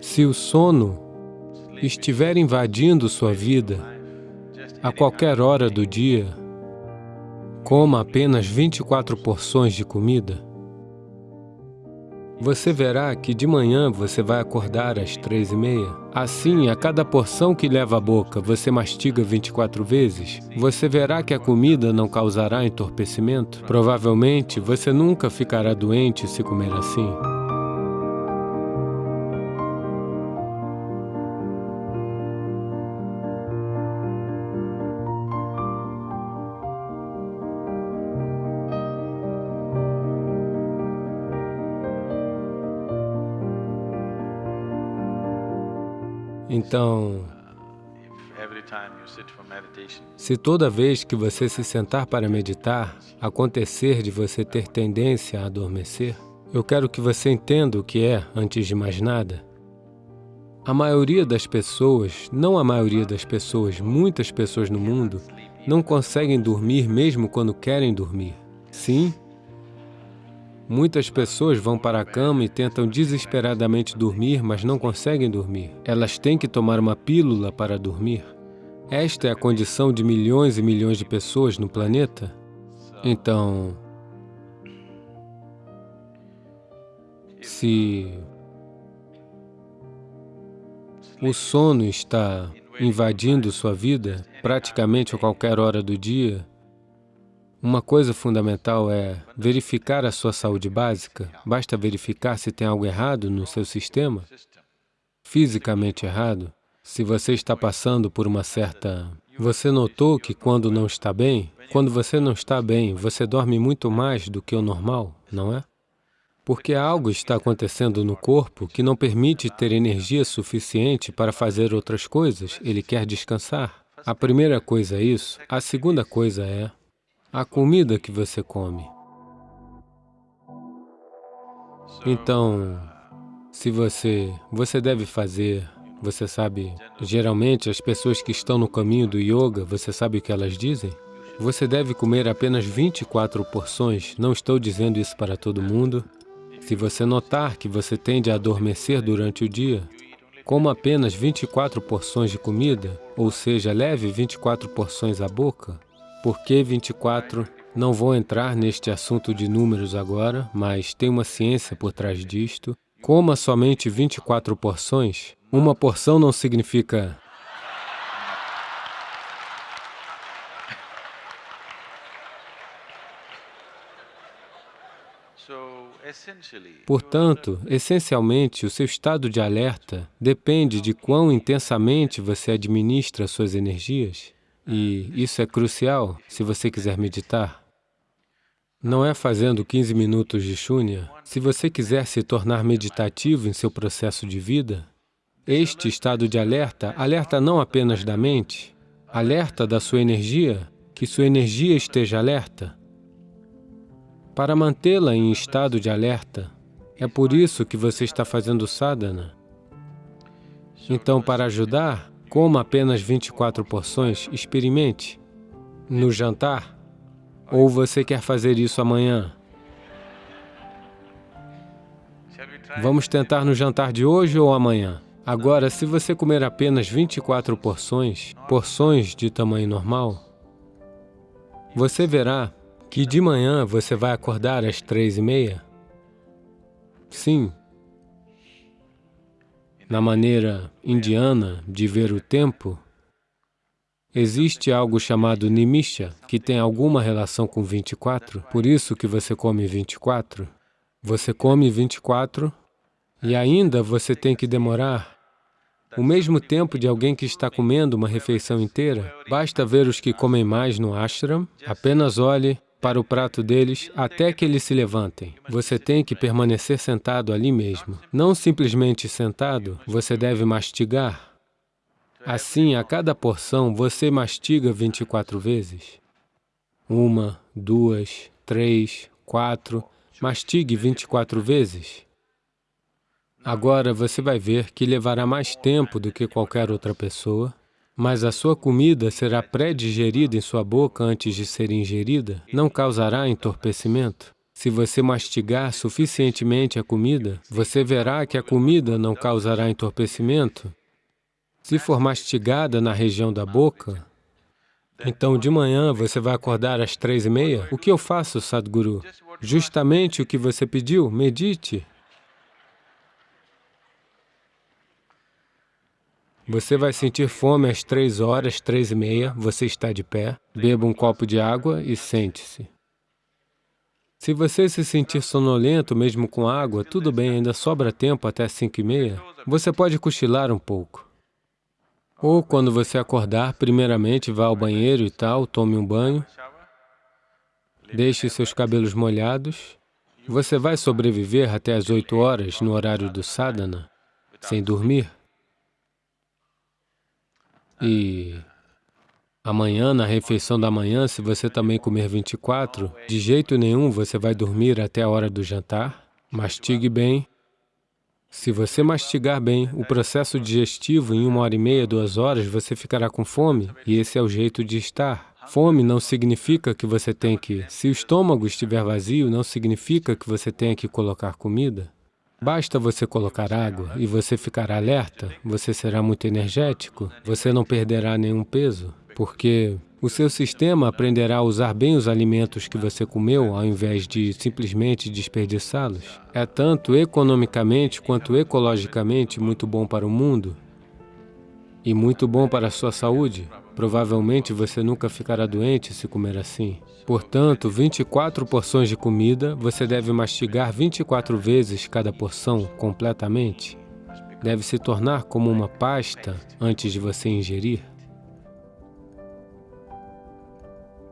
Se o sono estiver invadindo sua vida a qualquer hora do dia, coma apenas 24 porções de comida, você verá que de manhã você vai acordar às três e meia. Assim, a cada porção que leva à boca, você mastiga 24 vezes. Você verá que a comida não causará entorpecimento. Provavelmente, você nunca ficará doente se comer assim. Então, se toda vez que você se sentar para meditar, acontecer de você ter tendência a adormecer, eu quero que você entenda o que é, antes de mais nada. A maioria das pessoas, não a maioria das pessoas, muitas pessoas no mundo, não conseguem dormir mesmo quando querem dormir. Sim, Muitas pessoas vão para a cama e tentam desesperadamente dormir, mas não conseguem dormir. Elas têm que tomar uma pílula para dormir. Esta é a condição de milhões e milhões de pessoas no planeta. Então, se o sono está invadindo sua vida praticamente a qualquer hora do dia, uma coisa fundamental é verificar a sua saúde básica. Basta verificar se tem algo errado no seu sistema, fisicamente errado. Se você está passando por uma certa... Você notou que quando não está bem, quando você não está bem, você dorme muito mais do que o normal, não é? Porque algo está acontecendo no corpo que não permite ter energia suficiente para fazer outras coisas, ele quer descansar. A primeira coisa é isso. A segunda coisa é a comida que você come. Então, se você, você deve fazer, você sabe, geralmente as pessoas que estão no caminho do yoga, você sabe o que elas dizem? Você deve comer apenas 24 porções, não estou dizendo isso para todo mundo. Se você notar que você tende a adormecer durante o dia, coma apenas 24 porções de comida, ou seja, leve 24 porções à boca, por que 24? Não vou entrar neste assunto de números agora, mas tem uma ciência por trás disto. Coma somente 24 porções. Uma porção não significa... Portanto, essencialmente, o seu estado de alerta depende de quão intensamente você administra suas energias. E isso é crucial se você quiser meditar. Não é fazendo 15 minutos de shunya. Se você quiser se tornar meditativo em seu processo de vida, este estado de alerta, alerta não apenas da mente, alerta da sua energia, que sua energia esteja alerta. Para mantê-la em estado de alerta, é por isso que você está fazendo sadhana. Então, para ajudar, Coma apenas 24 porções, experimente. No jantar? Ou você quer fazer isso amanhã? Vamos tentar no jantar de hoje ou amanhã? Agora, se você comer apenas 24 porções, porções de tamanho normal, você verá que de manhã você vai acordar às três e meia. Sim, na maneira indiana de ver o tempo, existe algo chamado nimisha, que tem alguma relação com 24, por isso que você come 24. Você come 24 e ainda você tem que demorar o mesmo tempo de alguém que está comendo uma refeição inteira. Basta ver os que comem mais no ashram, apenas olhe para o prato deles até que eles se levantem. Você tem que permanecer sentado ali mesmo. Não simplesmente sentado, você deve mastigar. Assim, a cada porção, você mastiga 24 vezes. Uma, duas, três, quatro, mastigue 24 vezes. Agora você vai ver que levará mais tempo do que qualquer outra pessoa, mas a sua comida será pré-digerida em sua boca antes de ser ingerida, não causará entorpecimento. Se você mastigar suficientemente a comida, você verá que a comida não causará entorpecimento. Se for mastigada na região da boca, então de manhã você vai acordar às três e meia. O que eu faço, Sadhguru? Justamente o que você pediu, medite. Você vai sentir fome às três horas, três e meia, você está de pé, beba um copo de água e sente-se. Se você se sentir sonolento mesmo com água, tudo bem, ainda sobra tempo até cinco e meia, você pode cochilar um pouco. Ou quando você acordar, primeiramente vá ao banheiro e tal, tome um banho, deixe seus cabelos molhados, você vai sobreviver até as oito horas no horário do sadhana, sem dormir. E Amanhã, na refeição da manhã, se você também comer 24, de jeito nenhum você vai dormir até a hora do jantar. Mastigue bem. Se você mastigar bem, o processo digestivo, em uma hora e meia, duas horas, você ficará com fome, e esse é o jeito de estar. Fome não significa que você tem que... Se o estômago estiver vazio, não significa que você tenha que colocar comida. Basta você colocar água e você ficará alerta, você será muito energético, você não perderá nenhum peso porque o seu sistema aprenderá a usar bem os alimentos que você comeu, ao invés de simplesmente desperdiçá-los. É tanto economicamente quanto ecologicamente muito bom para o mundo e muito bom para a sua saúde. Provavelmente você nunca ficará doente se comer assim. Portanto, 24 porções de comida, você deve mastigar 24 vezes cada porção completamente. Deve se tornar como uma pasta antes de você ingerir.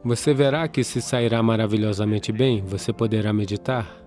Você verá que se sairá maravilhosamente bem, você poderá meditar.